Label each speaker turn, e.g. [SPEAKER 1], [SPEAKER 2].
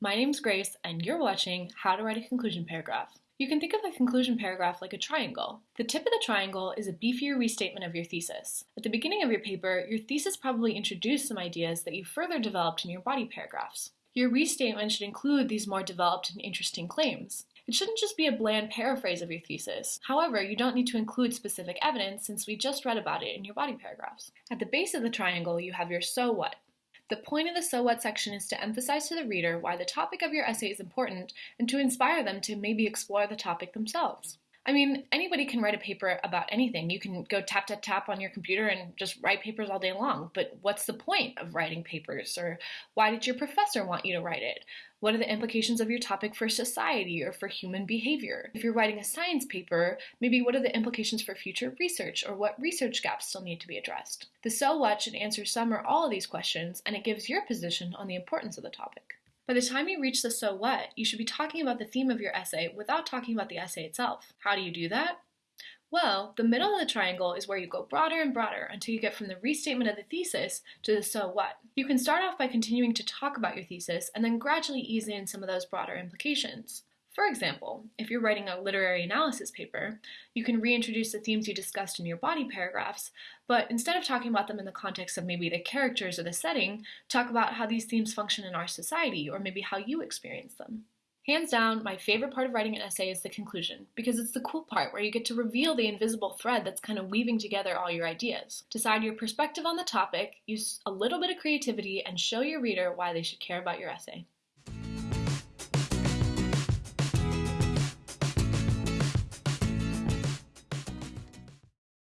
[SPEAKER 1] My name's Grace, and you're watching How to Write a Conclusion Paragraph. You can think of a conclusion paragraph like a triangle. The tip of the triangle is a beefier restatement of your thesis. At the beginning of your paper, your thesis probably introduced some ideas that you further developed in your body paragraphs. Your restatement should include these more developed and interesting claims. It shouldn't just be a bland paraphrase of your thesis. However, you don't need to include specific evidence since we just read about it in your body paragraphs. At the base of the triangle, you have your so what. The point of the So What section is to emphasize to the reader why the topic of your essay is important and to inspire them to maybe explore the topic themselves. I mean, anybody can write a paper about anything. You can go tap, tap, tap on your computer and just write papers all day long. But what's the point of writing papers? Or why did your professor want you to write it? What are the implications of your topic for society or for human behavior? If you're writing a science paper, maybe what are the implications for future research or what research gaps still need to be addressed? The so what should answer some or all of these questions and it gives your position on the importance of the topic. By the time you reach the so what, you should be talking about the theme of your essay without talking about the essay itself. How do you do that? Well, the middle of the triangle is where you go broader and broader until you get from the restatement of the thesis to the so what. You can start off by continuing to talk about your thesis and then gradually ease in some of those broader implications. For example, if you're writing a literary analysis paper, you can reintroduce the themes you discussed in your body paragraphs, but instead of talking about them in the context of maybe the characters or the setting, talk about how these themes function in our society or maybe how you experience them. Hands down, my favorite part of writing an essay is the conclusion, because it's the cool part where you get to reveal the invisible thread that's kind of weaving together all your ideas. Decide your perspective on the topic, use a little bit of creativity, and show your reader why they should care about your essay.